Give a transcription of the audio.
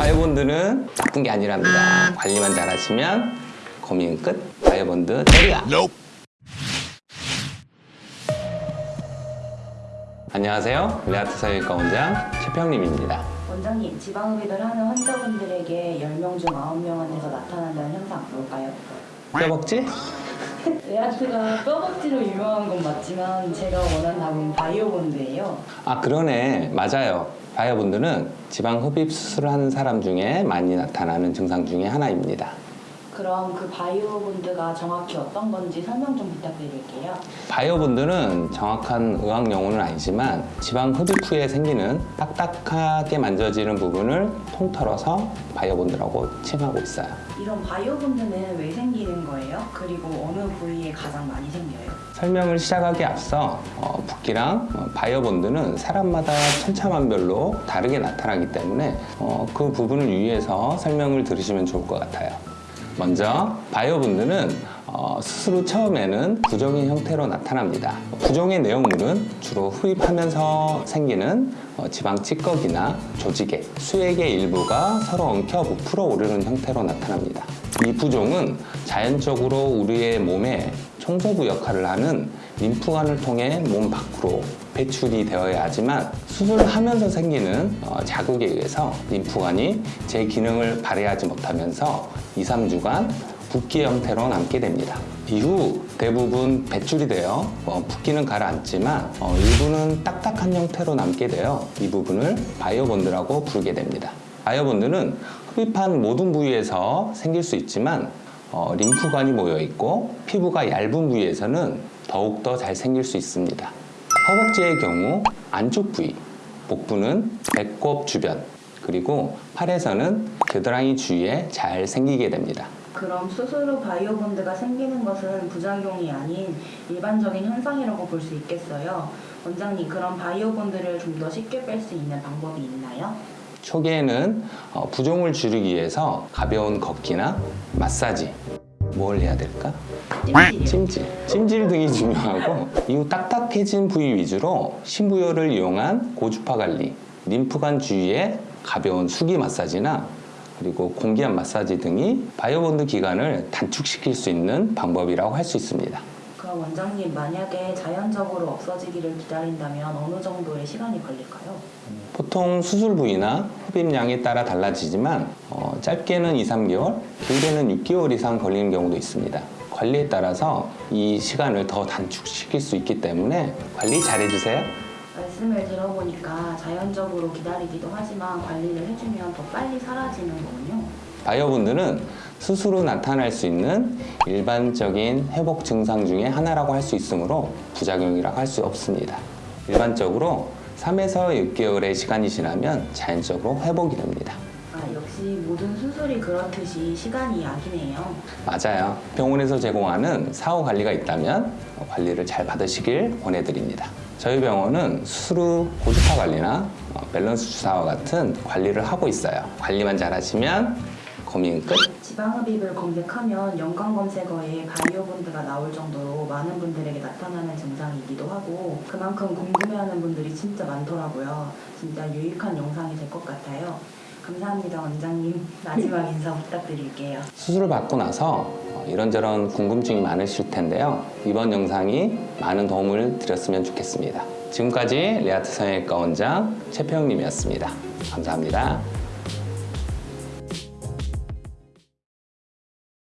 biobond는 나쁜 게 아니랍니다. 관리만 잘하시면 고민 끝. biobond 때리라. 안녕하세요. 레아트 성형외과 원장 최평림입니다. 원장님, 지방흡입을 하는 환자분들에게 10명 중 9명한테서 나타난다는 현상 뭘까요? 뼈벅지? 레아트가 뼈벅지로 유명한 건 맞지만 제가 원하는 답은 biobond예요. 아 그러네. 맞아요. biobond는 지방 흡입 수술을 하는 사람 중에 많이 나타나는 증상 중에 하나입니다. 그럼 그 biobond가 정확히 어떤 건지 설명 좀 부탁드릴게요. biobond는 정확한 의학 용어는 아니지만 지방 흡입 후에 생기는 딱딱하게 만져지는 부분을 통틀어서 biobond라고 칭하고 있어요. 이런 biobond는 왜 생기는 거예요? 그리고 어느 부위에 가장 많이 생겨요? 설명을 시작하기 앞서 어, 붓기랑 어, 바이오본드는 사람마다 천차만별로 다르게 나타나기 때문에 어, 그 부분을 유의해서 설명을 들으시면 좋을 것 같아요. 먼저 바이오본드는 어, 후 처음에는 부종의 형태로 나타납니다. 부종의 내용물은 주로 흡입하면서 생기는 어, 지방 찌꺼기나 조직액, 수액의 일부가 서로 엉켜 부풀어 오르는 형태로 나타납니다. 이 부종은 자연적으로 우리의 몸에 청소부 역할을 하는 림프관을 통해 몸 밖으로 배출이 되어야 하지만 수술하면서 생기는 어, 자극에 의해서 림프관이 제 기능을 발휘하지 못하면서 2, 3주간 붓기 형태로 남게 됩니다. 이후 대부분 배출이 되어 어, 붓기는 가라앉지만 어, 일부는 딱딱한 형태로 남게 되어 이 부분을 바이오본드라고 부르게 됩니다. 바이오본드는 흡입한 모든 부위에서 생길 수 있지만 어, 림프관이 모여 있고 피부가 얇은 부위에서는 더욱더 잘 생길 수 있습니다. 허벅지의 경우 안쪽 부위, 복부는 배꼽 주변, 그리고 팔에서는 겨드랑이 주위에 잘 생기게 됩니다. 그럼 수술 후 바이오본드가 생기는 것은 부작용이 아닌 일반적인 현상이라고 볼 수 있겠어요. 원장님, 그럼 biobond를 좀 더 쉽게 뺄 수 있는 방법이 있나요? 초기에는 어, 부종을 줄이기 위해서 가벼운 걷기나 마사지 뭘 해야 될까? 찜질, 찜질 등이 중요하고 이후 딱딱해진 부위 위주로 심부열을 이용한 고주파 관리, 림프관 주위에 가벼운 수기 마사지나 그리고 공기압 마사지 등이 biobond 기간을 단축시킬 수 있는 방법이라고 할 수 있습니다. 원장님, 만약에 자연적으로 없어지기를 기다린다면 어느 정도의 시간이 걸릴까요? 보통 수술 부위나 흡입량에 따라 달라지지만 어, 짧게는 2, 3개월, 길게는 6개월 이상 걸리는 경우도 있습니다. 관리에 따라서 이 시간을 더 단축시킬 수 있기 때문에 관리 잘 해주세요. 말씀을 들어보니까 자연적으로 기다리기도 하지만 관리를 해주면 더 빨리 사라지는 거군요. 수술 후 나타날 수 있는 일반적인 회복 증상 중에 하나라고 할 수 있으므로 부작용이라고 할 수 없습니다. 일반적으로 3에서 6개월의 시간이 지나면 자연적으로 회복이 됩니다. 아, 역시 모든 수술이 그렇듯이 시간이 약이네요. 맞아요. 병원에서 제공하는 사후 관리가 있다면 관리를 잘 받으시길 권해드립니다. 저희 병원은 수술 후 고주파 관리나 어, 밸런스 주사와 같은 관리를 하고 있어요. 관리만 잘하시면 고민 끝. 지방흡입을 검색하면 연관 검색어에 바이오본드가 나올 정도로 많은 분들에게 나타나는 증상이기도 하고 그만큼 궁금해하는 분들이 진짜 많더라고요. 진짜 유익한 영상이 될 것 같아요. 감사합니다, 원장님. 마지막 인사 부탁드릴게요. 수술을 받고 나서 어, 이런저런 궁금증이 많으실 텐데요. 이번 영상이 많은 도움을 드렸으면 좋겠습니다. 지금까지 레아트 성형외과 원장 최평님이었습니다. 감사합니다.